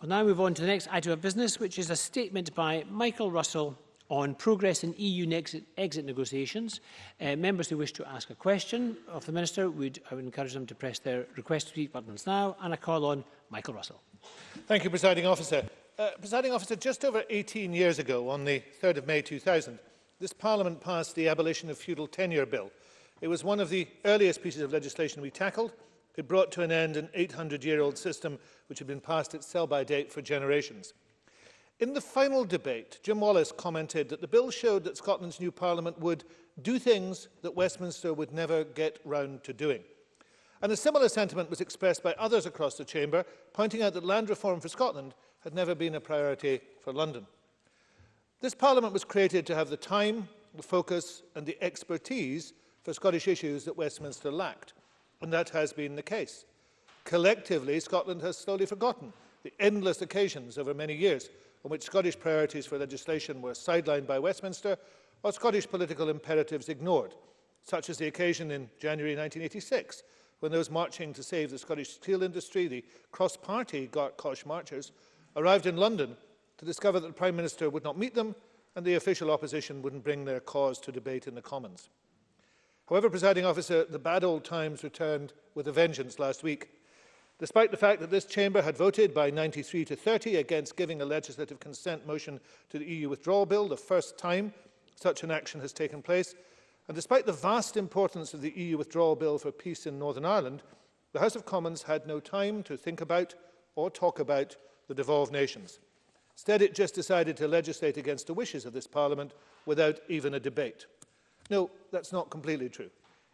We'll now move on to the next item of business, which is a statement by Michael Russell on progress in EU exit, exit negotiations. Uh, members who wish to ask a question of the Minister, would, I would encourage them to press their request to speak buttons now, and I call on Michael Russell. Thank you, Presiding Officer. Uh, Presiding Officer, just over 18 years ago, on the 3rd of May 2000, this Parliament passed the Abolition of Feudal Tenure Bill. It was one of the earliest pieces of legislation we tackled, It brought to an end an 800-year-old system which had been passed its sell-by date for generations. In the final debate, Jim Wallace commented that the bill showed that Scotland's new parliament would do things that Westminster would never get round to doing. And a similar sentiment was expressed by others across the chamber, pointing out that land reform for Scotland had never been a priority for London. This parliament was created to have the time, the focus and the expertise for Scottish issues that Westminster lacked. And that has been the case. Collectively, Scotland has slowly forgotten the endless occasions over many years on which Scottish priorities for legislation were sidelined by Westminster or Scottish political imperatives ignored, such as the occasion in January 1986 when those marching to save the Scottish steel industry, the cross-party Gartkosh marchers arrived in London to discover that the Prime Minister would not meet them and the official opposition wouldn't bring their cause to debate in the Commons. However, presiding officer, the bad old times returned with a vengeance last week. Despite the fact that this chamber had voted by 93 to 30 against giving a legislative consent motion to the EU withdrawal bill, the first time such an action has taken place, and despite the vast importance of the EU withdrawal bill for peace in Northern Ireland, the House of Commons had no time to think about or talk about the devolved nations. Instead, it just decided to legislate against the wishes of this Parliament without even a debate. No, that's not completely true.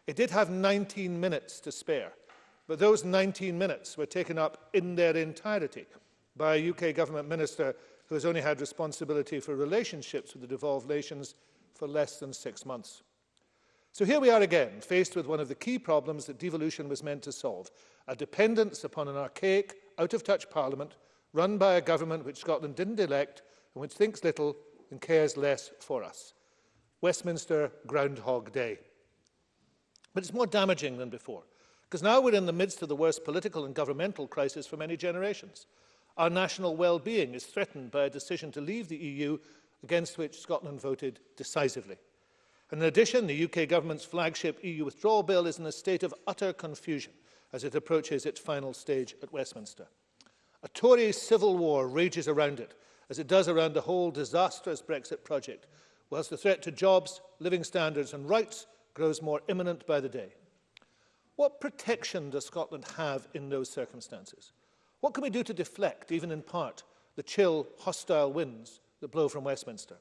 It did have 19 minutes to spare, but those 19 minutes were taken up in their entirety by a UK government minister who has only had responsibility for relationships with the devolved nations for less than six months. So here we are again, faced with one of the key problems that devolution was meant to solve, a dependence upon an archaic, out-of-touch parliament run by a government which Scotland didn't elect and which thinks little and cares less for us. Westminster Groundhog Day. But it's more damaging than before, because now we're in the midst of the worst political and governmental crisis for many generations. Our national well-being is threatened by a decision to leave the EU against which Scotland voted decisively. And In addition, the UK government's flagship EU withdrawal bill is in a state of utter confusion as it approaches its final stage at Westminster. A Tory civil war rages around it, as it does around the whole disastrous Brexit project, whilst the threat to jobs, living standards and rights grows more imminent by the day. What protection does Scotland have in those circumstances? What can we do to deflect, even in part, the chill, hostile winds that blow from Westminster?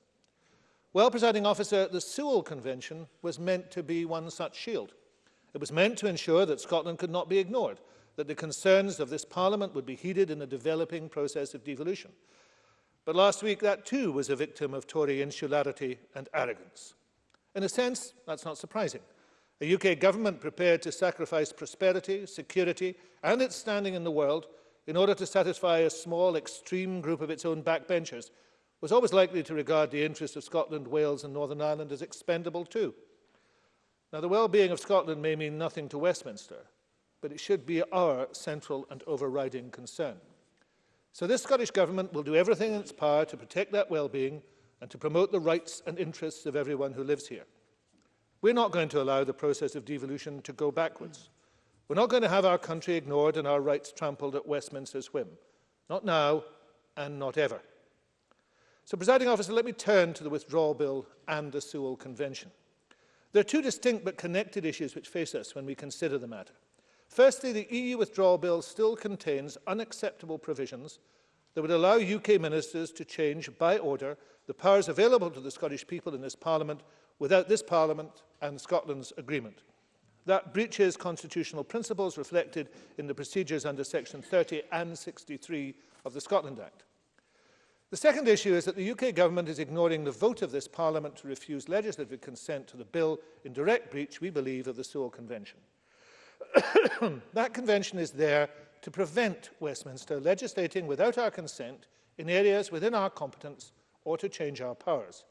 Well, presiding officer, the Sewell Convention was meant to be one such shield. It was meant to ensure that Scotland could not be ignored, that the concerns of this Parliament would be heeded in the developing process of devolution, But last week, that too was a victim of Tory insularity and arrogance. In a sense, that's not surprising. A UK government prepared to sacrifice prosperity, security and its standing in the world in order to satisfy a small, extreme group of its own backbenchers was always likely to regard the interests of Scotland, Wales and Northern Ireland as expendable too. Now, the well-being of Scotland may mean nothing to Westminster, but it should be our central and overriding concern. So this Scottish Government will do everything in its power to protect that well-being and to promote the rights and interests of everyone who lives here. We're not going to allow the process of devolution to go backwards. We're not going to have our country ignored and our rights trampled at Westminster's whim. Not now and not ever. So, presiding officer, let me turn to the withdrawal bill and the Sewell Convention. There are two distinct but connected issues which face us when we consider the matter. Firstly, the EU withdrawal bill still contains unacceptable provisions that would allow UK ministers to change by order the powers available to the Scottish people in this Parliament without this Parliament and Scotland's agreement. That breaches constitutional principles reflected in the procedures under Section 30 and 63 of the Scotland Act. The second issue is that the UK government is ignoring the vote of this Parliament to refuse legislative consent to the bill in direct breach, we believe, of the Sewell Convention that convention is there to prevent Westminster legislating without our consent in areas within our competence or to change our powers.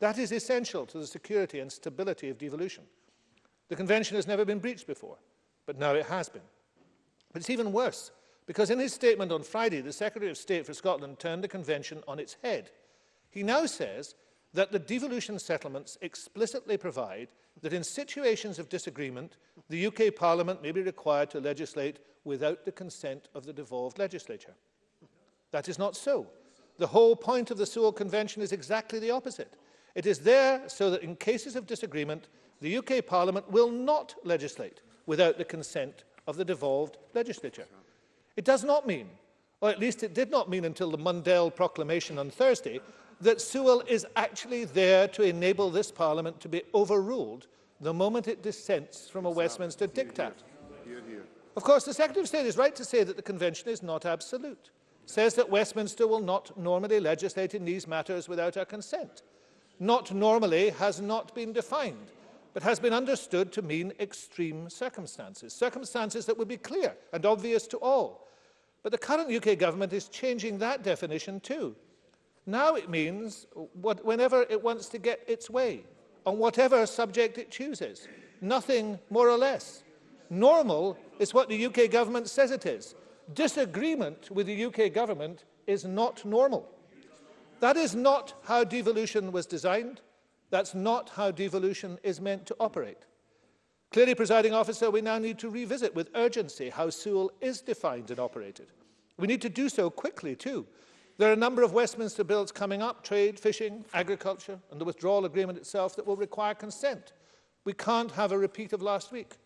That is essential to the security and stability of devolution. The convention has never been breached before, but now it has been. But it's even worse, because in his statement on Friday, the Secretary of State for Scotland turned the convention on its head. He now says that the devolution settlements explicitly provide that in situations of disagreement, the UK Parliament may be required to legislate without the consent of the devolved legislature. That is not so. The whole point of the Sewell Convention is exactly the opposite. It is there so that in cases of disagreement, the UK Parliament will not legislate without the consent of the devolved legislature. It does not mean, or at least it did not mean until the Mundell proclamation on Thursday, that Sewell is actually there to enable this Parliament to be overruled the moment it dissents from a Westminster here, diktat. Here, here. Of course, the Secretary of State is right to say that the Convention is not absolute. It says that Westminster will not normally legislate in these matters without our consent. Not normally has not been defined, but has been understood to mean extreme circumstances, circumstances that would be clear and obvious to all. But the current UK government is changing that definition too. Now it means what, whenever it wants to get its way, on whatever subject it chooses. Nothing more or less. Normal is what the UK government says it is. Disagreement with the UK government is not normal. That is not how devolution was designed. That's not how devolution is meant to operate. Clearly, presiding officer, we now need to revisit with urgency how Sewell is defined and operated. We need to do so quickly too, there are a number of Westminster bills coming up, trade, fishing, agriculture, and the withdrawal agreement itself that will require consent. We can't have a repeat of last week.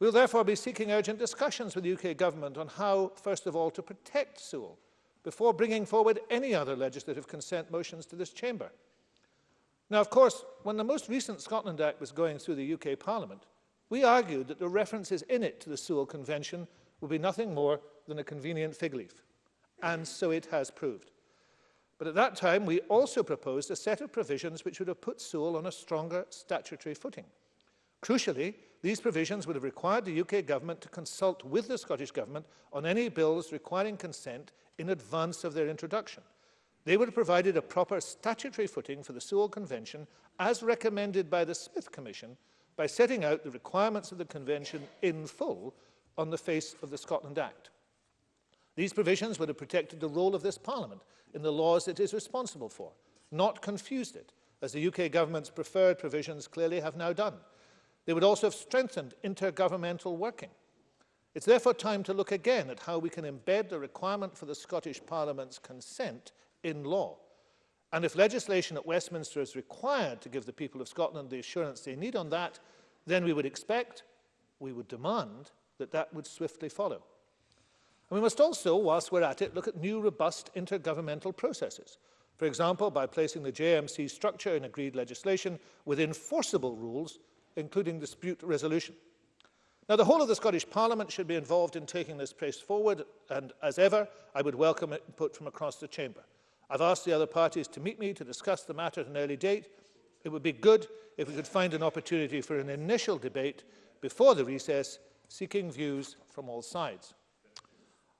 We'll therefore be seeking urgent discussions with the UK government on how, first of all, to protect Sewell before bringing forward any other legislative consent motions to this chamber. Now, of course, when the most recent Scotland Act was going through the UK Parliament, we argued that the references in it to the Sewell Convention would be nothing more than a convenient fig leaf. and so it has proved. But at that time, we also proposed a set of provisions which would have put Seoul on a stronger statutory footing. Crucially, these provisions would have required the UK government to consult with the Scottish government on any bills requiring consent in advance of their introduction. They would have provided a proper statutory footing for the Sewell Convention as recommended by the Smith Commission by setting out the requirements of the Convention in full on the face of the Scotland Act. These provisions would have protected the role of this Parliament in the laws it is responsible for, not confused it, as the UK government's preferred provisions clearly have now done. They would also have strengthened intergovernmental working. It's therefore time to look again at how we can embed the requirement for the Scottish Parliament's consent in law. And if legislation at Westminster is required to give the people of Scotland the assurance they need on that, then we would expect, we would demand, that that would swiftly follow. And we must also, whilst we're at it, look at new robust intergovernmental processes. For example, by placing the JMC structure in agreed legislation with enforceable rules, including dispute resolution. Now, the whole of the Scottish Parliament should be involved in taking this place forward, and as ever, I would welcome input from across the chamber. I've asked the other parties to meet me to discuss the matter at an early date. It would be good if we could find an opportunity for an initial debate before the recess, seeking views from all sides.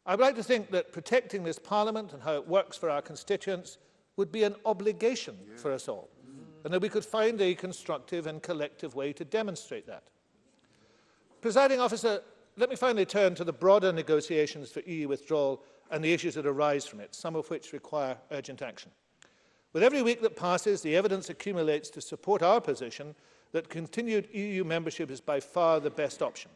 I would like to think that protecting this Parliament and how it works for our constituents would be an obligation yeah. for us all, mm. and that we could find a constructive and collective way to demonstrate that. Presiding officer, let me finally turn to the broader negotiations for EU withdrawal and the issues that arise from it, some of which require urgent action. With every week that passes, the evidence accumulates to support our position that continued EU membership is by far the best option.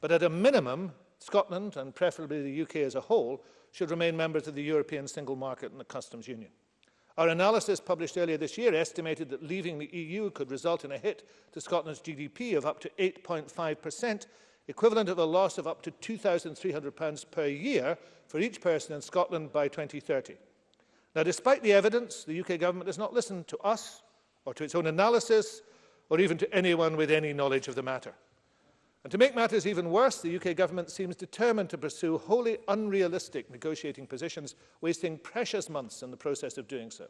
But at a minimum, Scotland, and preferably the UK as a whole, should remain members of the European Single Market and the Customs Union. Our analysis published earlier this year estimated that leaving the EU could result in a hit to Scotland's GDP of up to 8.5%, equivalent of a loss of up to £2,300 per year for each person in Scotland by 2030. Now, despite the evidence, the UK government has not listened to us or to its own analysis or even to anyone with any knowledge of the matter. And to make matters even worse, the UK government seems determined to pursue wholly unrealistic negotiating positions, wasting precious months in the process of doing so.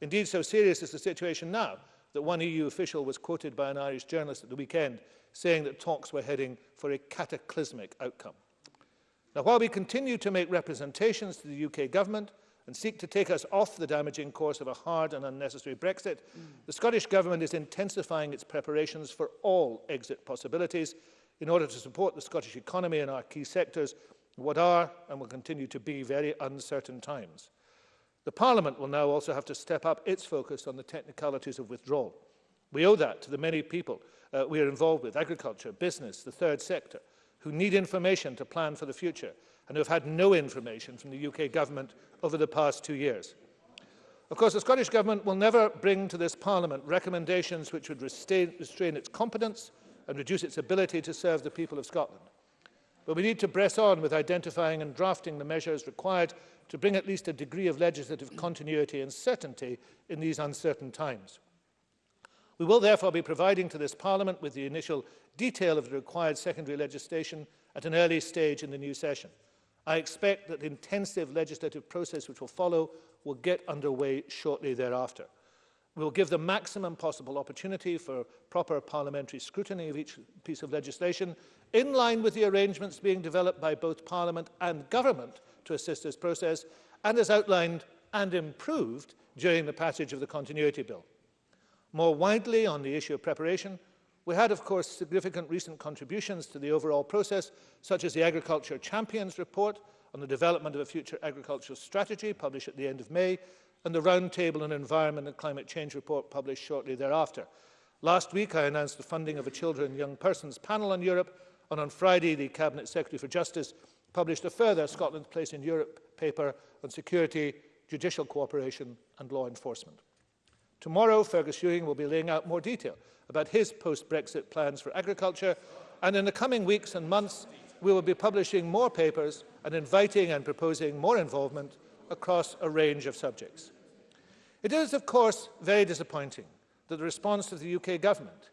Indeed, so serious is the situation now that one EU official was quoted by an Irish journalist at the weekend saying that talks were heading for a cataclysmic outcome. Now, while we continue to make representations to the UK government and seek to take us off the damaging course of a hard and unnecessary Brexit, mm. the Scottish Government is intensifying its preparations for all exit possibilities in order to support the Scottish economy and our key sectors in what are and will continue to be very uncertain times. The Parliament will now also have to step up its focus on the technicalities of withdrawal. We owe that to the many people uh, we are involved with, agriculture, business, the third sector, who need information to plan for the future and who have had no information from the UK government over the past two years. Of course, the Scottish Government will never bring to this Parliament recommendations which would restrain, restrain its competence, and reduce its ability to serve the people of Scotland. But we need to press on with identifying and drafting the measures required to bring at least a degree of legislative continuity and certainty in these uncertain times. We will therefore be providing to this Parliament with the initial detail of the required secondary legislation at an early stage in the new session. I expect that the intensive legislative process which will follow will get underway shortly thereafter. We will give the maximum possible opportunity for proper parliamentary scrutiny of each piece of legislation in line with the arrangements being developed by both Parliament and government to assist this process and as outlined and improved during the passage of the Continuity Bill. More widely on the issue of preparation, we had of course significant recent contributions to the overall process such as the Agriculture Champions report on the development of a future agricultural strategy published at the end of May and the Roundtable on Environment and Climate Change report published shortly thereafter. Last week, I announced the funding of a Children and Young Persons panel on Europe, and on Friday, the Cabinet Secretary for Justice published a further Scotland's Place in Europe paper on security, judicial cooperation and law enforcement. Tomorrow, Fergus Ewing will be laying out more detail about his post-Brexit plans for agriculture, and in the coming weeks and months, we will be publishing more papers and inviting and proposing more involvement across a range of subjects. It is, of course, very disappointing that the response of the UK government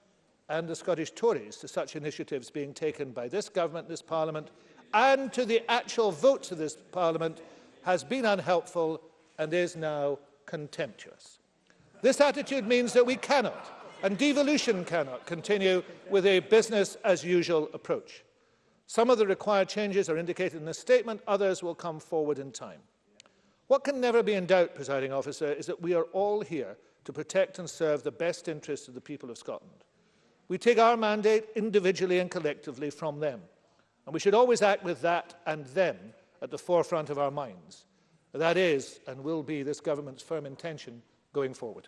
and the Scottish Tories to such initiatives being taken by this government, this parliament, and to the actual votes of this parliament has been unhelpful and is now contemptuous. This attitude means that we cannot, and devolution cannot, continue with a business-as-usual approach. Some of the required changes are indicated in this statement, others will come forward in time. What can never be in doubt, presiding officer, is that we are all here to protect and serve the best interests of the people of Scotland. We take our mandate individually and collectively from them, and we should always act with that and them at the forefront of our minds. That is and will be this government's firm intention going forward.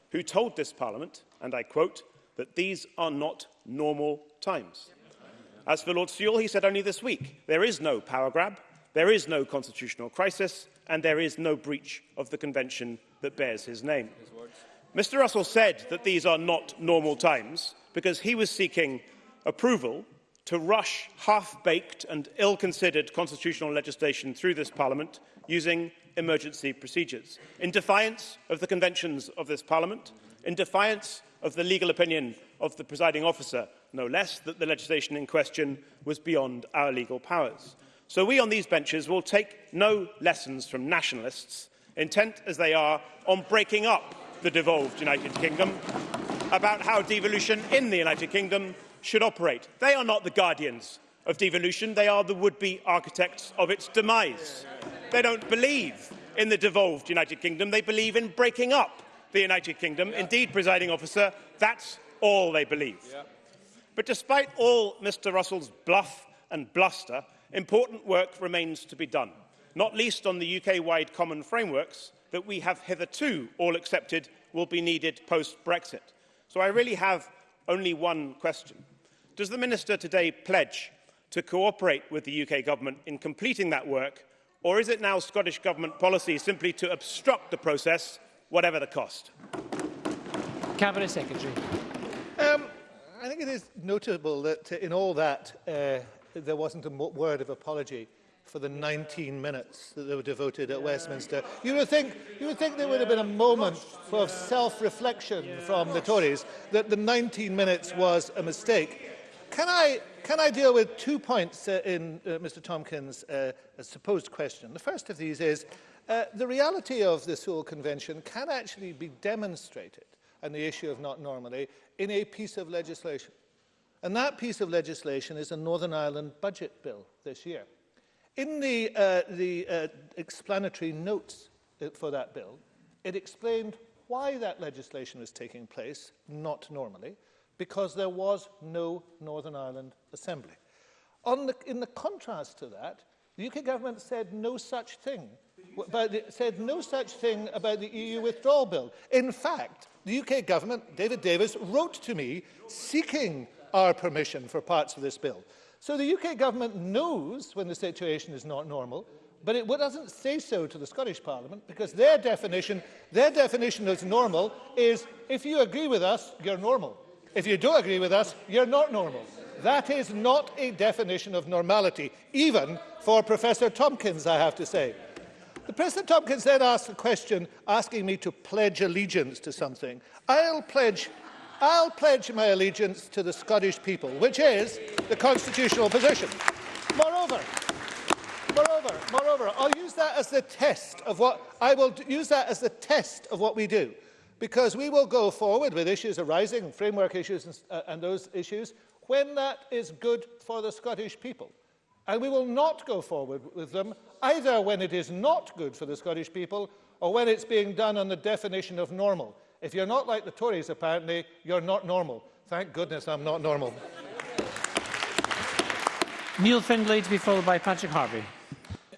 who told this Parliament, and I quote, that these are not normal times. As for Lord Sewell, he said only this week, there is no power grab, there is no constitutional crisis, and there is no breach of the convention that bears his name. His Mr Russell said that these are not normal times because he was seeking approval to rush half-baked and ill-considered constitutional legislation through this parliament using emergency procedures, in defiance of the conventions of this parliament, in defiance of the legal opinion of the presiding officer no less, that the legislation in question was beyond our legal powers. So we on these benches will take no lessons from nationalists, intent as they are on breaking up the devolved United Kingdom, about how devolution in the United Kingdom should operate. They are not the guardians of devolution, they are the would-be architects of its demise. They don't believe in the devolved United Kingdom, they believe in breaking up the United Kingdom. Yeah. Indeed, presiding officer, that's all they believe. Yeah. But despite all Mr Russell's bluff and bluster, important work remains to be done, not least on the UK-wide common frameworks that we have hitherto all accepted will be needed post-Brexit. So I really have only one question. Does the Minister today pledge to cooperate with the UK Government in completing that work, or is it now Scottish Government policy simply to obstruct the process, whatever the cost? Cabinet Secretary think it is notable that uh, in all that uh, there wasn't a word of apology for the 19 minutes that they were devoted at yeah. Westminster. You would think, you would think there would have been a moment for yeah. self-reflection yeah. from the Tories that the 19 minutes was a mistake. Can I, can I deal with two points uh, in uh, Mr Tompkins' uh, supposed question? The first of these is uh, the reality of the Sewell Convention can actually be demonstrated and the issue of not normally in a piece of legislation. And that piece of legislation is a Northern Ireland budget bill this year. In the, uh, the uh, explanatory notes for that bill, it explained why that legislation was taking place, not normally, because there was no Northern Ireland Assembly. On The, in the contrast to that, the UK government said no such thing, but the, said no such thing about the EU withdrawal bill. In fact, The UK government, David Davis, wrote to me seeking our permission for parts of this bill. So the UK government knows when the situation is not normal, but it doesn't say so to the Scottish Parliament because their definition, their definition of normal is if you agree with us, you're normal. If you don't agree with us, you're not normal. That is not a definition of normality, even for Professor Tompkins, I have to say. The President Tompkins then asked the question asking me to pledge allegiance to something. I'll pledge, I'll pledge my allegiance to the Scottish people, which is the constitutional position. Moreover, moreover, moreover, I'll use that as the test of what I will use that as the test of what we do, because we will go forward with issues arising, framework issues, and, uh, and those issues when that is good for the Scottish people, and we will not go forward with them either when it is not good for the Scottish people or when it's being done on the definition of normal. If you're not like the Tories, apparently, you're not normal. Thank goodness I'm not normal. Neil Findlay to be followed by Patrick Harvey.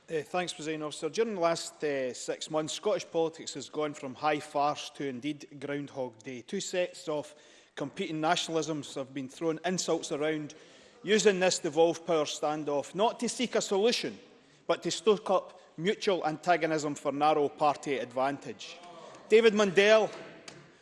Uh, thanks, President Officer. During the last uh, six months, Scottish politics has gone from high farce to indeed Groundhog Day. Two sets of competing nationalisms have been thrown insults around, using this devolved power standoff not to seek a solution, but to stoke up mutual antagonism for narrow party advantage. David Mundell,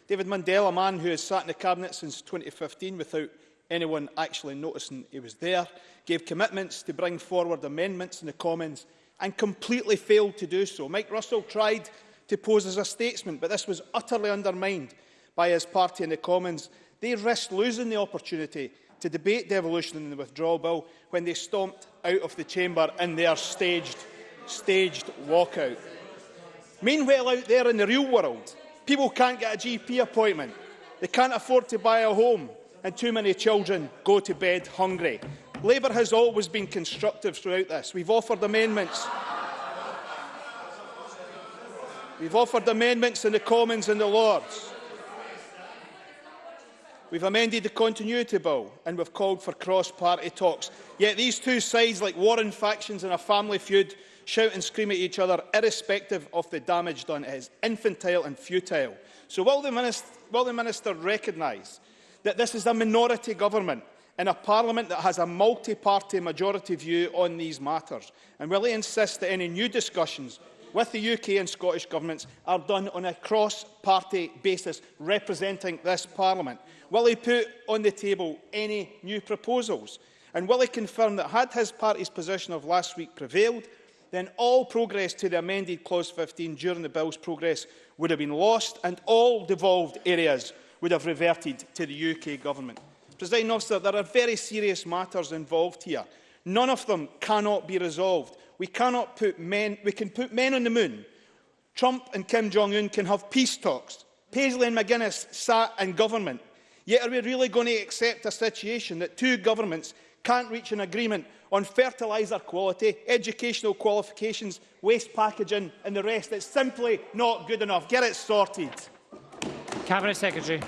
David Mundell, a man who has sat in the Cabinet since 2015 without anyone actually noticing he was there, gave commitments to bring forward amendments in the Commons and completely failed to do so. Mike Russell tried to pose as a statesman, but this was utterly undermined by his party in the Commons. They risked losing the opportunity to debate devolution in the withdrawal bill when they stomped out of the chamber in their staged, staged walkout. Meanwhile, out there in the real world, people can't get a GP appointment. They can't afford to buy a home, and too many children go to bed hungry. Labour has always been constructive throughout this. We've offered amendments. We've offered amendments in the Commons and the Lords. We've amended the continuity bill and we've called for cross-party talks. Yet these two sides, like warring factions in a family feud, shout and scream at each other, irrespective of the damage done. It is infantile and futile. So will the Minister, will the minister recognise that this is a minority government in a parliament that has a multi-party majority view on these matters? And will he insist that any new discussions with the UK and Scottish governments are done on a cross-party basis representing this Parliament? Will he put on the table any new proposals? And will he confirm that had his party's position of last week prevailed, then all progress to the amended Clause 15 during the Bill's progress would have been lost and all devolved areas would have reverted to the UK Government. President Officer, there are very serious matters involved here. None of them cannot be resolved We cannot put men, we can put men on the moon. Trump and Kim Jong-un can have peace talks. Paisley and McGuinness sat in government. Yet are we really going to accept a situation that two governments can't reach an agreement on fertiliser quality, educational qualifications, waste packaging and the rest? It's simply not good enough. Get it sorted. Cabinet Secretary.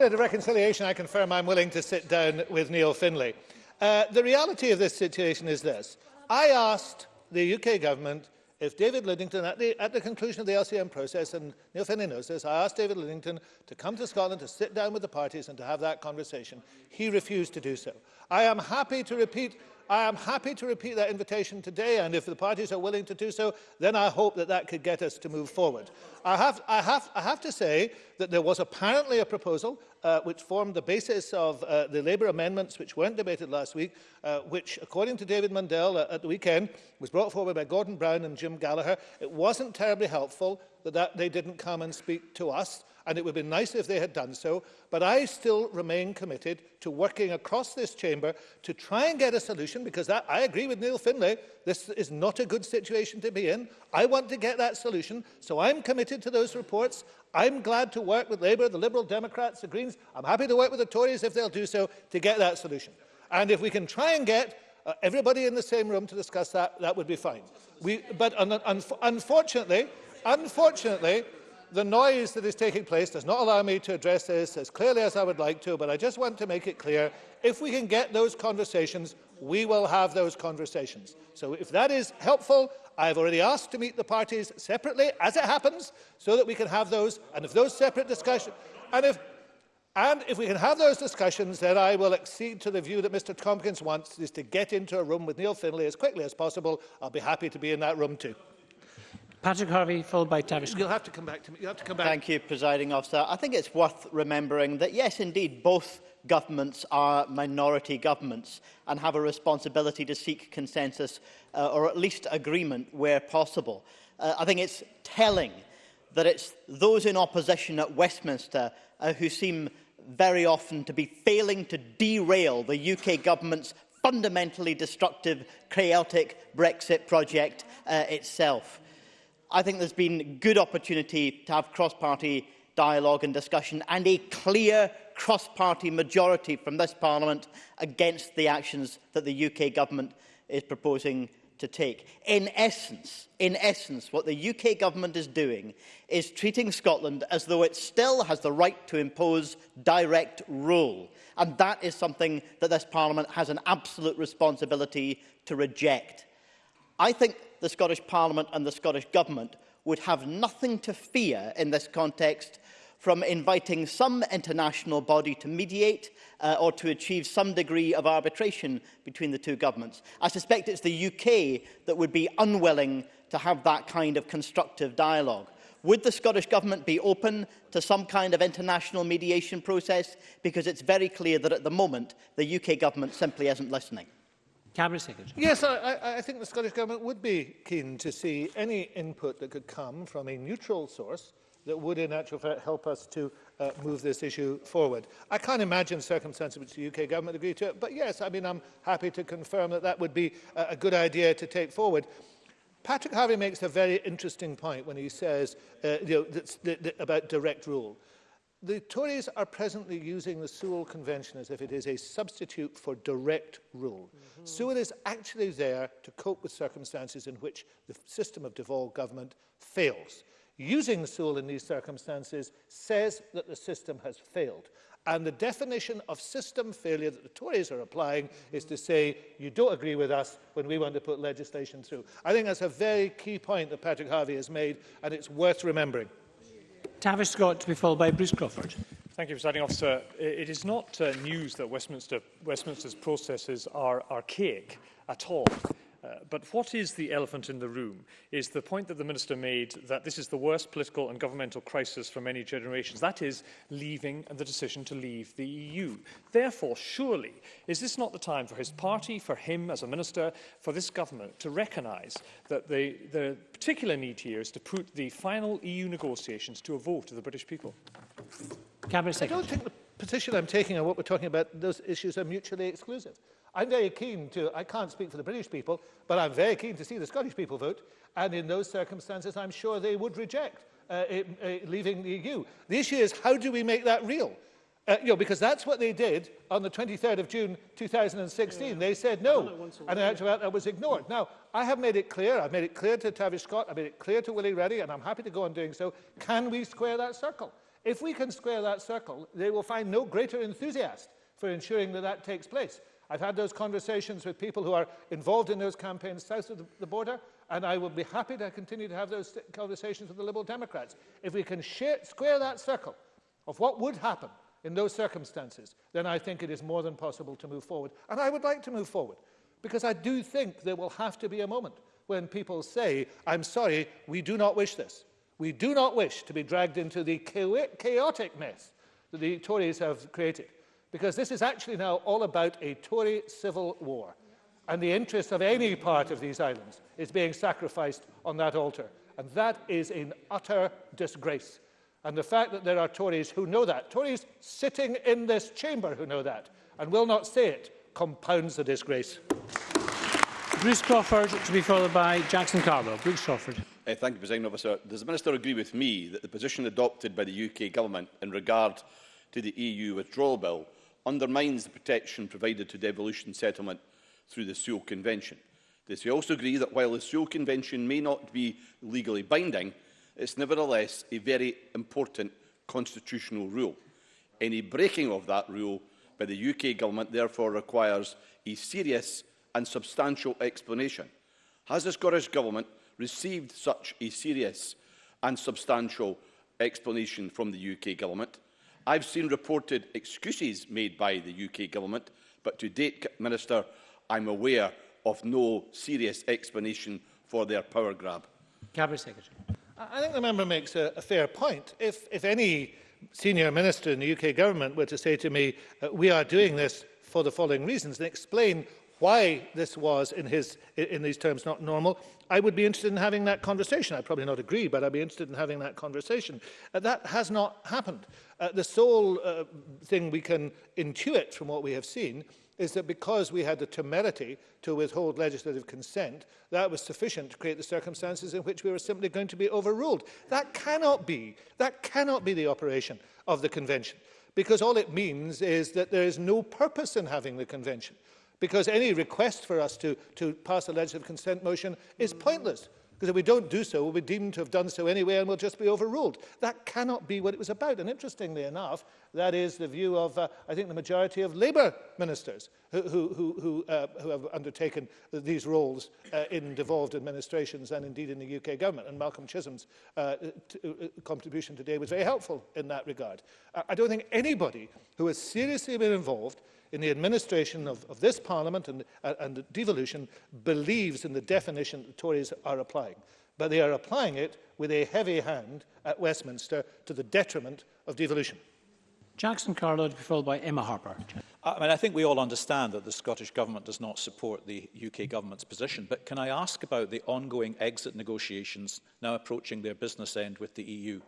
At reconciliation, I confirm I'm willing to sit down with Neil Finlay. Uh, the reality of this situation is this. I asked the UK government if David Lidington, at the, at the conclusion of the LCM process, and Neil Finney knows this, I asked David Lidington to come to Scotland to sit down with the parties and to have that conversation. He refused to do so. I am happy to repeat I am happy to repeat that invitation today, and if the parties are willing to do so, then I hope that that could get us to move forward. I have, I have, I have to say that there was apparently a proposal uh, which formed the basis of uh, the Labour amendments which weren't debated last week, uh, which, according to David Mundell uh, at the weekend, was brought forward by Gordon Brown and Jim Gallagher. It wasn't terribly helpful that, that they didn't come and speak to us, and it would be nice if they had done so, but I still remain committed to working across this chamber to try and get a solution, because that, I agree with Neil Finlay, this is not a good situation to be in. I want to get that solution, so I'm committed to those reports. I'm glad to work with Labour, the Liberal Democrats, the Greens. I'm happy to work with the Tories if they'll do so to get that solution. And if we can try and get uh, everybody in the same room to discuss that, that would be fine. We, but un un unfortunately, Unfortunately, the noise that is taking place does not allow me to address this as clearly as I would like to, but I just want to make it clear, if we can get those conversations, we will have those conversations. So if that is helpful, I have already asked to meet the parties separately, as it happens, so that we can have those, and if those separate discussions, and if, and if we can have those discussions, then I will accede to the view that Mr Tompkins wants, is to get into a room with Neil Finlay as quickly as possible. I'll be happy to be in that room too. Patrick Harvey, followed by Tavish. You'll have to come back to me. You have to come back. Thank you, presiding officer. I think it's worth remembering that, yes, indeed, both governments are minority governments and have a responsibility to seek consensus uh, or at least agreement where possible. Uh, I think it's telling that it's those in opposition at Westminster uh, who seem very often to be failing to derail the UK government's fundamentally destructive, chaotic Brexit project uh, itself. I think there's been good opportunity to have cross-party dialogue and discussion and a clear cross-party majority from this Parliament against the actions that the UK government is proposing to take. In essence, in essence, what the UK government is doing is treating Scotland as though it still has the right to impose direct rule. And that is something that this Parliament has an absolute responsibility to reject. I think the Scottish Parliament and the Scottish Government would have nothing to fear in this context from inviting some international body to mediate uh, or to achieve some degree of arbitration between the two governments. I suspect it's the UK that would be unwilling to have that kind of constructive dialogue. Would the Scottish Government be open to some kind of international mediation process? Because it's very clear that at the moment the UK Government simply isn't listening. Cabinet Secretary. Yes, I, I I think the Scottish Government would be keen to see any input that could come from a neutral source that would in actual fact help us to uh, move this issue forward. I can't imagine circumstances which the UK government agree to it, but yes, I mean, I'm happy to confirm that that would be uh, a good idea to take forward. Patrick Harvey makes a very interesting point when he says uh, you know, that's, that, that, about direct rule. The Tories are presently using the Sewell Convention as if it is a substitute for direct rule. Mm -hmm. Sewell is actually there to cope with circumstances in which the system of devolved government fails. Using Sewell in these circumstances says that the system has failed. And the definition of system failure that the Tories are applying mm -hmm. is to say, you don't agree with us when we want to put legislation through. I think that's a very key point that Patrick Harvey has made, and it's worth remembering. Tavis Scott to be followed by Bruce Crawford. Thank you, Presiding Officer. It is not uh, news that Westminster, Westminster's processes are archaic at all. Uh, but what is the elephant in the room is the point that the Minister made that this is the worst political and governmental crisis for many generations. That is leaving and the decision to leave the EU. Therefore, surely, is this not the time for his party, for him as a Minister, for this government to recognise that the, the particular need here is to put the final EU negotiations to a vote of the British people? Cabinet Secretary. I don't think the position I'm taking on what we're talking about, those issues are mutually exclusive. I'm very keen to, I can't speak for the British people, but I'm very keen to see the Scottish people vote. And in those circumstances, I'm sure they would reject uh, it, uh, uh, leaving the EU. The issue is, how do we make that real? Uh, you know, because that's what they did on the 23rd of June 2016. Yeah. They said no, and in actual that was ignored. Yeah. Now, I have made it clear, I've made it clear to Tavish Scott, I've made it clear to Willie Reddy, and I'm happy to go on doing so, can we square that circle? If we can square that circle, they will find no greater enthusiast for ensuring that that takes place. I've had those conversations with people who are involved in those campaigns south of the, the border, and I will be happy to continue to have those conversations with the Liberal Democrats. If we can square that circle of what would happen in those circumstances, then I think it is more than possible to move forward. And I would like to move forward, because I do think there will have to be a moment when people say, I'm sorry, we do not wish this. We do not wish to be dragged into the chaotic mess that the Tories have created because this is actually now all about a Tory civil war. And the interest of any part of these islands is being sacrificed on that altar. And that is in utter disgrace. And the fact that there are Tories who know that, Tories sitting in this chamber who know that and will not say it, compounds the disgrace. Bruce Crawford to be followed by Jackson Carlo. Bruce Crawford. Uh, thank you, President Officer. Does the Minister agree with me that the position adopted by the UK Government in regard to the EU withdrawal bill undermines the protection provided to devolution settlement through the Seoul Convention. This we also agree that while the Seoul Convention may not be legally binding, it's nevertheless a very important constitutional rule. Any breaking of that rule by the UK government therefore requires a serious and substantial explanation. Has the Scottish Government received such a serious and substantial explanation from the UK government? I've seen reported excuses made by the UK government, but to date, Minister, I'm aware of no serious explanation for their power grab. Cabinet Secretary. I think the member makes a, a fair point. If, if any senior minister in the UK government were to say to me, uh, we are doing this for the following reasons, and explain why this was in, his, in these terms not normal, I would be interested in having that conversation. I'd probably not agree, but I'd be interested in having that conversation. Uh, that has not happened. Uh, the sole uh, thing we can intuit from what we have seen is that because we had the temerity to withhold legislative consent, that was sufficient to create the circumstances in which we were simply going to be overruled. That cannot be, that cannot be the operation of the convention, because all it means is that there is no purpose in having the convention because any request for us to, to pass a legislative consent motion is pointless because if we don't do so, we'll be deemed to have done so anyway and we'll just be overruled. That cannot be what it was about. And interestingly enough, that is the view of, uh, I think, the majority of Labour ministers who, who, who, uh, who have undertaken these roles uh, in devolved administrations and indeed in the UK government. And Malcolm Chisholm's uh, uh, contribution today was very helpful in that regard. I don't think anybody who has seriously been involved in the administration of, of this Parliament and, uh, and devolution believes in the definition the Tories are applying. But they are applying it with a heavy hand at Westminster to the detriment of devolution. Jackson Carlow to be followed by Emma Harper. I, mean, I think we all understand that the Scottish Government does not support the UK Government's position, but can I ask about the ongoing exit negotiations now approaching their business end with the EU?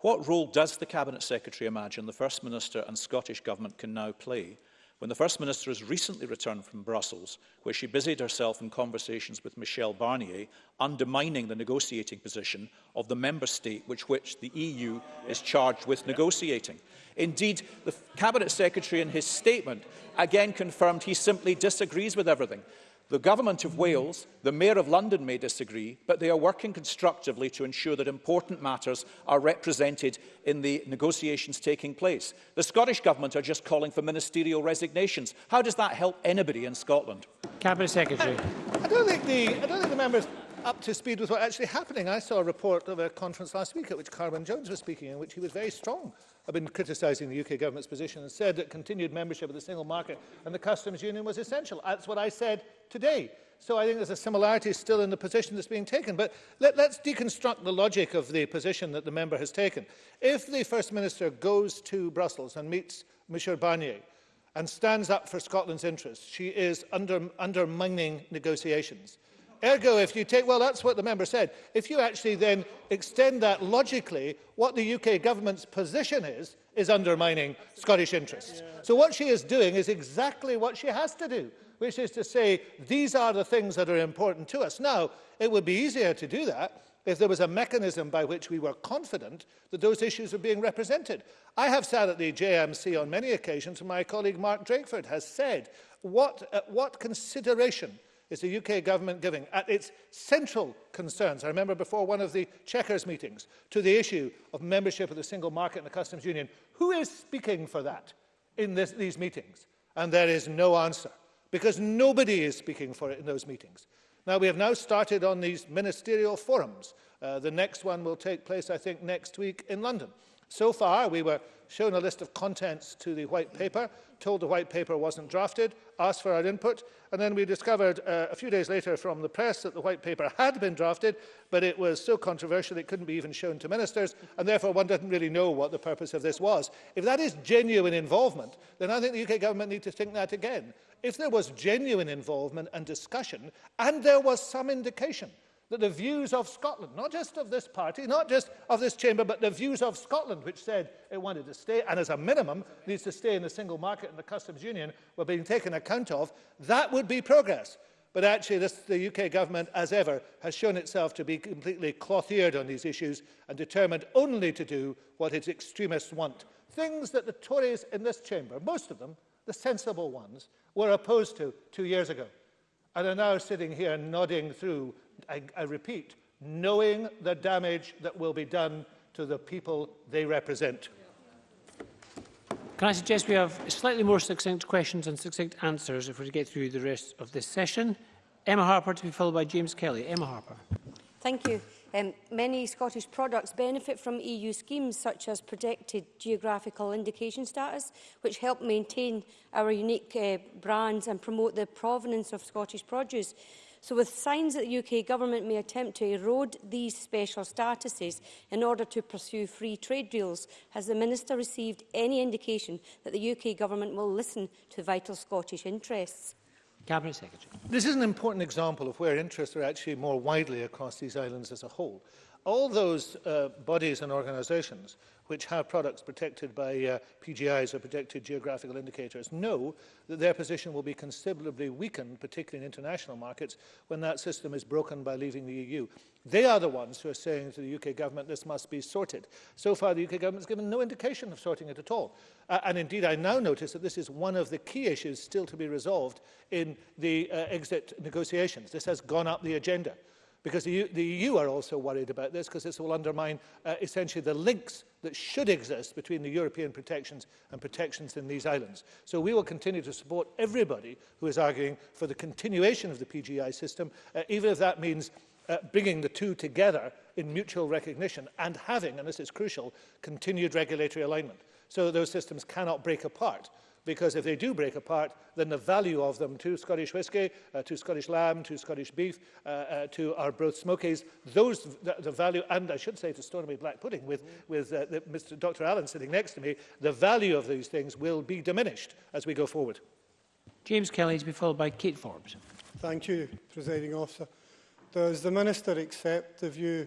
What role does the Cabinet Secretary imagine the First Minister and Scottish Government can now play When the First Minister has recently returned from Brussels, where she busied herself in conversations with Michel Barnier, undermining the negotiating position of the member state which, which the EU is charged with negotiating. Indeed, the Cabinet Secretary in his statement again confirmed he simply disagrees with everything. The Government of Wales, the Mayor of London may disagree, but they are working constructively to ensure that important matters are represented in the negotiations taking place. The Scottish Government are just calling for ministerial resignations. How does that help anybody in Scotland? Cabinet Secretary. I don't think the, I don't think the members up to speed with what's actually happening. I saw a report of a conference last week at which Carwyn Jones was speaking, in which he was very strong have been criticising the UK government's position and said that continued membership of the single market and the customs union was essential. That's what I said today. So I think there's a similarity still in the position that's being taken. But let, let's deconstruct the logic of the position that the member has taken. If the First Minister goes to Brussels and meets Monsieur Barnier and stands up for Scotland's interests, she is under, undermining negotiations. Ergo, if you take, well, that's what the member said. If you actually then extend that logically, what the UK government's position is, is undermining Scottish interests. Yeah. So what she is doing is exactly what she has to do, which is to say, these are the things that are important to us. Now, it would be easier to do that if there was a mechanism by which we were confident that those issues were being represented. I have sat at the JMC on many occasions, and my colleague Mark Drakeford has said, what, uh, what consideration is the UK government giving at its central concerns, I remember before one of the Chequers meetings, to the issue of membership of the single market and the customs union. Who is speaking for that in this, these meetings? And there is no answer, because nobody is speaking for it in those meetings. Now, we have now started on these ministerial forums. Uh, the next one will take place, I think, next week in London. So far, we were shown a list of contents to the white paper, told the white paper wasn't drafted, asked for our input, and then we discovered uh, a few days later from the press that the white paper had been drafted, but it was so controversial it couldn't be even shown to ministers, and therefore one didn't really know what the purpose of this was. If that is genuine involvement, then I think the UK government need to think that again. If there was genuine involvement and discussion, and there was some indication that the views of Scotland, not just of this party, not just of this chamber, but the views of Scotland, which said it wanted to stay, and as a minimum needs to stay in the single market and the customs union, were being taken account of, that would be progress. But actually, this, the UK government, as ever, has shown itself to be completely cloth-eared on these issues and determined only to do what its extremists want. Things that the Tories in this chamber, most of them, the sensible ones, were opposed to two years ago and are now sitting here nodding through I, I repeat, knowing the damage that will be done to the people they represent. Can I suggest we have slightly more succinct questions and succinct answers if we're to get through the rest of this session? Emma Harper to be followed by James Kelly. Emma Harper. Thank you. Um, many Scottish products benefit from EU schemes such as protected geographical indication status, which help maintain our unique uh, brands and promote the provenance of Scottish produce. So with signs that the UK government may attempt to erode these special statuses in order to pursue free trade deals, has the Minister received any indication that the UK government will listen to vital Scottish interests? Cabinet Secretary. This is an important example of where interests are actually more widely across these islands as a whole all those uh, bodies and organisations which have products protected by uh, PGIs or protected geographical indicators know that their position will be considerably weakened, particularly in international markets, when that system is broken by leaving the EU. They are the ones who are saying to the UK government, this must be sorted. So far, the UK government has given no indication of sorting it at all. Uh, and indeed, I now notice that this is one of the key issues still to be resolved in the uh, exit negotiations. This has gone up the agenda. Because the EU, the EU are also worried about this because this will undermine uh, essentially the links that should exist between the European protections and protections in these islands. So we will continue to support everybody who is arguing for the continuation of the PGI system, uh, even if that means uh, bringing the two together in mutual recognition and having, and this is crucial, continued regulatory alignment. So those systems cannot break apart because if they do break apart, then the value of them to Scottish whiskey, uh, to Scottish lamb, to Scottish beef, uh, uh, to our broth smokies, those the, the value, and I should say to Stormy Black Pudding with, mm. with uh, the, Mr. Dr. Allen sitting next to me, the value of these things will be diminished as we go forward. James Kelly to be followed by Kate Forbes. Thank you, Presiding Officer. Does the Minister accept the view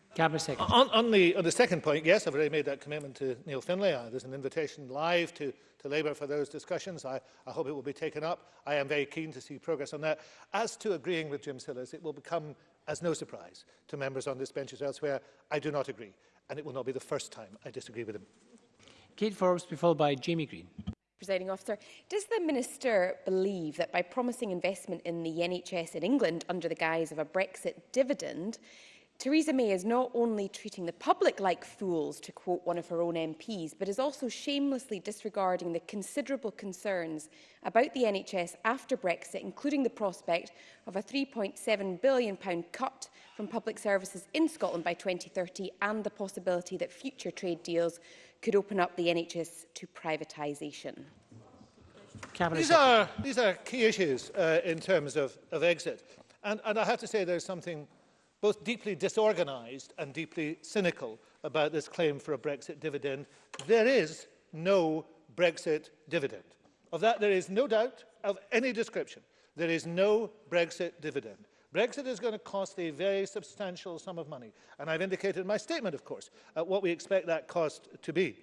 Gabber second. On, on, the, on the second point, yes, I've already made that commitment to Neil Finlay. Uh, there's an invitation live to, to Labour for those discussions. I, I hope it will be taken up. I am very keen to see progress on that. As to agreeing with Jim Sillis, it will become as no surprise to members on this bench as elsewhere. I do not agree, and it will not be the first time I disagree with him. Kate Forbes be followed by Jamie Green. Presiding officer, does the minister believe that by promising investment in the NHS in England under the guise of a Brexit dividend, Theresa May is not only treating the public like fools, to quote one of her own MPs, but is also shamelessly disregarding the considerable concerns about the NHS after Brexit, including the prospect of a £3.7 billion cut from public services in Scotland by 2030 and the possibility that future trade deals could open up the NHS to privatisation. These are, these are key issues uh, in terms of, of exit. And, and I have to say there's something both deeply disorganised and deeply cynical about this claim for a Brexit dividend. There is no Brexit dividend. Of that, there is no doubt of any description. There is no Brexit dividend. Brexit is going to cost a very substantial sum of money. And I've indicated in my statement, of course, uh, what we expect that cost to be.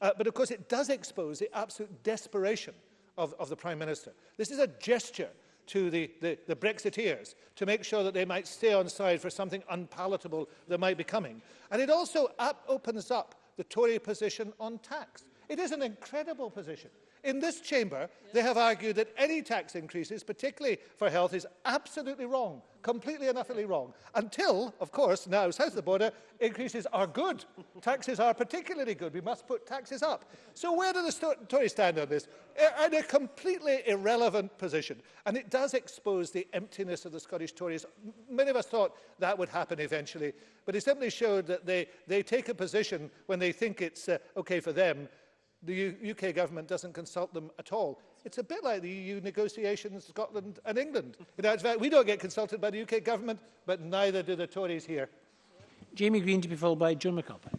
Uh, but of course, it does expose the absolute desperation of, of the Prime Minister. This is a gesture to the, the, the Brexiteers to make sure that they might stay on side for something unpalatable that might be coming. And it also up opens up the Tory position on tax. It is an incredible position in this chamber, yeah. they have argued that any tax increases, particularly for health, is absolutely wrong, completely and utterly wrong, until, of course, now south of the border, increases are good. taxes are particularly good. We must put taxes up. So where do the Tories stand on this? In a completely irrelevant position. And it does expose the emptiness of the Scottish Tories. Many of us thought that would happen eventually, but it simply showed that they, they take a position when they think it's uh, okay for them, the U UK government doesn't consult them at all. It's a bit like the EU negotiations, Scotland and England. In fact, we don't get consulted by the UK government, but neither do the Tories here. Jamie Green to be followed by John McAlpine.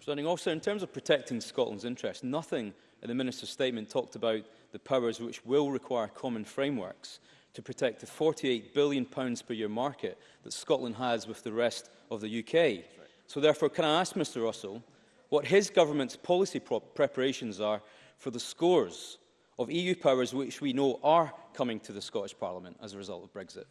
Standing also in terms of protecting Scotland's interests, nothing in the Minister's statement talked about the powers which will require common frameworks to protect the £48 billion pounds per year market that Scotland has with the rest of the UK. So therefore, can I ask Mr Russell what his government's policy preparations are for the scores of EU powers which we know are coming to the Scottish Parliament as a result of Brexit.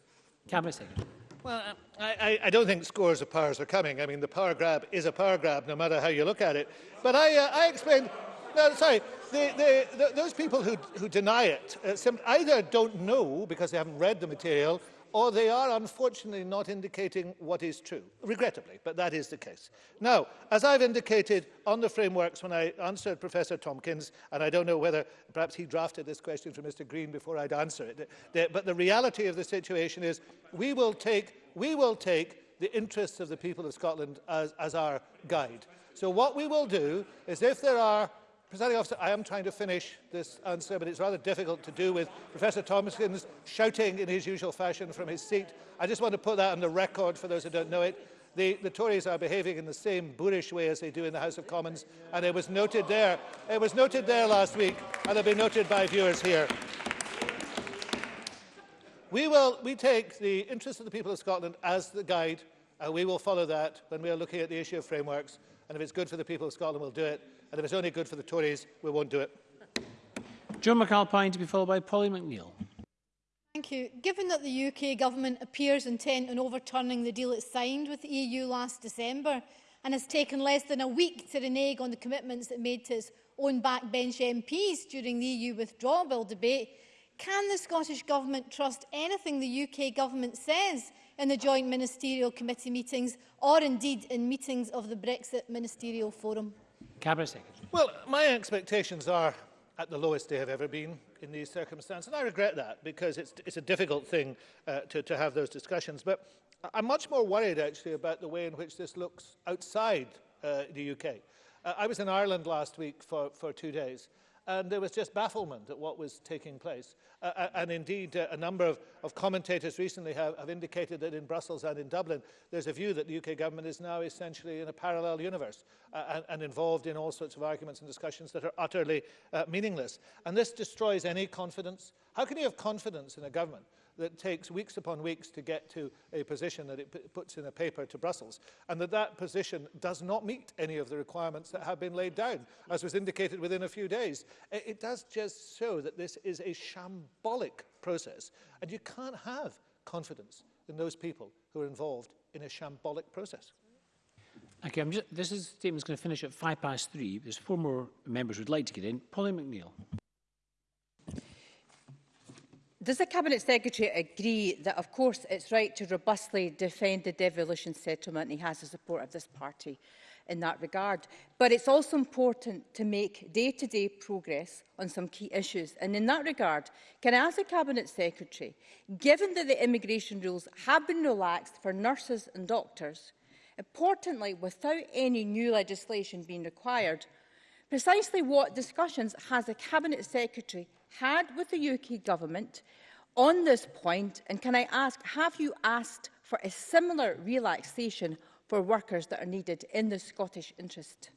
Cameron second. Well, I, I don't think scores of powers are coming. I mean, the power grab is a power grab, no matter how you look at it. But I, uh, I explained... No, sorry. The, the, the, those people who, who deny it uh, either don't know because they haven't read the material or they are unfortunately not indicating what is true, regrettably, but that is the case. Now, as I've indicated on the frameworks when I answered Professor Tompkins, and I don't know whether perhaps he drafted this question for Mr Green before I'd answer it, but the reality of the situation is we will take, we will take the interests of the people of Scotland as, as our guide. So what we will do is if there are Presiding officer, I am trying to finish this answer, but it's rather difficult to do with Professor Thomaskins shouting in his usual fashion from his seat. I just want to put that on the record for those who don't know it. The, the Tories are behaving in the same boorish way as they do in the House of Commons, and it was noted there. It was noted there last week, and it'll be noted by viewers here. We will we take the interests of the people of Scotland as the guide, and we will follow that when we are looking at the issue of frameworks. And if it's good for the people of Scotland, we'll do it. And if it's only good for the Tories, we won't do it. John McAlpine to be followed by Polly McNeill. Thank you. Given that the UK government appears intent on overturning the deal it signed with the EU last December and has taken less than a week to renege on the commitments it made to its own backbench MPs during the EU withdrawal bill debate, can the Scottish Government trust anything the UK Government says in the joint ministerial committee meetings or indeed in meetings of the Brexit Ministerial Forum? Cabinet Secretary. Well, my expectations are at the lowest they have ever been in these circumstances. And I regret that because it's, it's a difficult thing uh, to, to have those discussions. But I'm much more worried actually about the way in which this looks outside uh, the UK. Uh, I was in Ireland last week for, for two days and there was just bafflement at what was taking place. Uh, and indeed, uh, a number of, of commentators recently have, have indicated that in Brussels and in Dublin, there's a view that the UK government is now essentially in a parallel universe uh, and, and involved in all sorts of arguments and discussions that are utterly uh, meaningless. And this destroys any confidence. How can you have confidence in a government that takes weeks upon weeks to get to a position that it puts in a paper to Brussels, and that that position does not meet any of the requirements that have been laid down, as was indicated within a few days. It, it does just show that this is a shambolic process, and you can't have confidence in those people who are involved in a shambolic process. Okay, I'm just, this is, statement's going to finish at five past three. There's four more members who'd like to get in. Polly McNeill. Does the Cabinet Secretary agree that, of course, it's right to robustly defend the devolution settlement and he has the support of this party in that regard? But it's also important to make day-to-day -day progress on some key issues. And in that regard, can I ask the Cabinet Secretary, given that the immigration rules have been relaxed for nurses and doctors, importantly, without any new legislation being required, precisely what discussions has the Cabinet Secretary had with the UK Government on this point? And can I ask, have you asked for a similar relaxation for workers that are needed in the Scottish interest?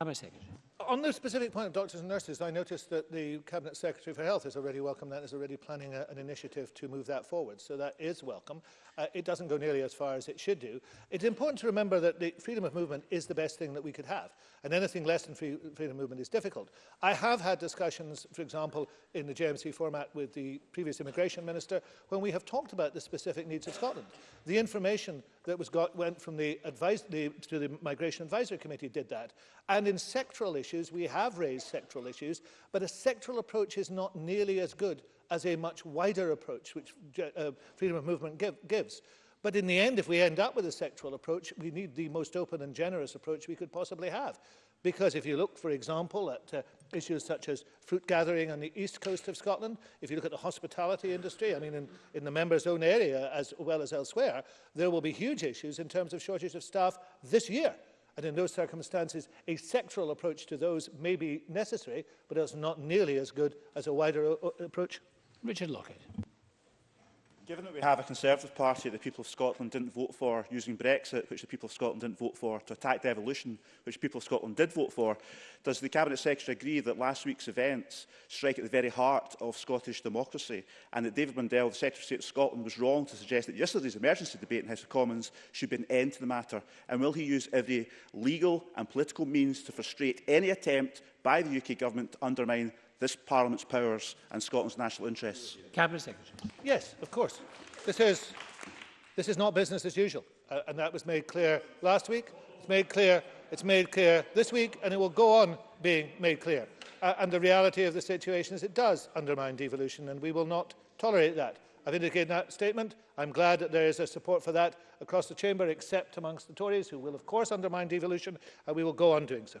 a second. On the specific point of doctors and nurses, I noticed that the Cabinet Secretary for Health has already welcomed that and is already planning a, an initiative to move that forward. So that is welcome. Uh, it doesn't go nearly as far as it should do. It's important to remember that the freedom of movement is the best thing that we could have. And anything less than free, freedom of movement is difficult. I have had discussions, for example, in the JMC format with the previous immigration minister, when we have talked about the specific needs of Scotland. The information that was got went from the, advice, the to the Migration Advisory Committee did that. And in sectoral issues, issues, we have raised sectoral issues, but a sectoral approach is not nearly as good as a much wider approach which uh, freedom of movement give, gives. But in the end, if we end up with a sectoral approach, we need the most open and generous approach we could possibly have. Because if you look, for example, at uh, issues such as fruit gathering on the east coast of Scotland, if you look at the hospitality industry, I mean, in, in the member's own area as well as elsewhere, there will be huge issues in terms of shortage of staff this year And in those circumstances, a sectoral approach to those may be necessary, but it's not nearly as good as a wider uh, uh, approach. Richard Lockett. Given that we have a Conservative Party that the people of Scotland didn't vote for using Brexit, which the people of Scotland didn't vote for, to attack devolution, which the people of Scotland did vote for, does the Cabinet Secretary agree that last week's events strike at the very heart of Scottish democracy and that David Mundell, the Secretary of State of Scotland, was wrong to suggest that yesterday's emergency debate in House of Commons should be an end to the matter? And will he use every legal and political means to frustrate any attempt by the UK Government to undermine this Parliament's powers and Scotland's national interests? Cabinet Secretary. Yes, of course. This is, this is not business as usual, uh, and that was made clear last week. It's made clear. It's made clear this week, and it will go on being made clear. Uh, and the reality of the situation is it does undermine devolution, and we will not tolerate that. I've indicated that statement. I'm glad that there is a support for that across the chamber, except amongst the Tories, who will, of course, undermine devolution, and we will go on doing so.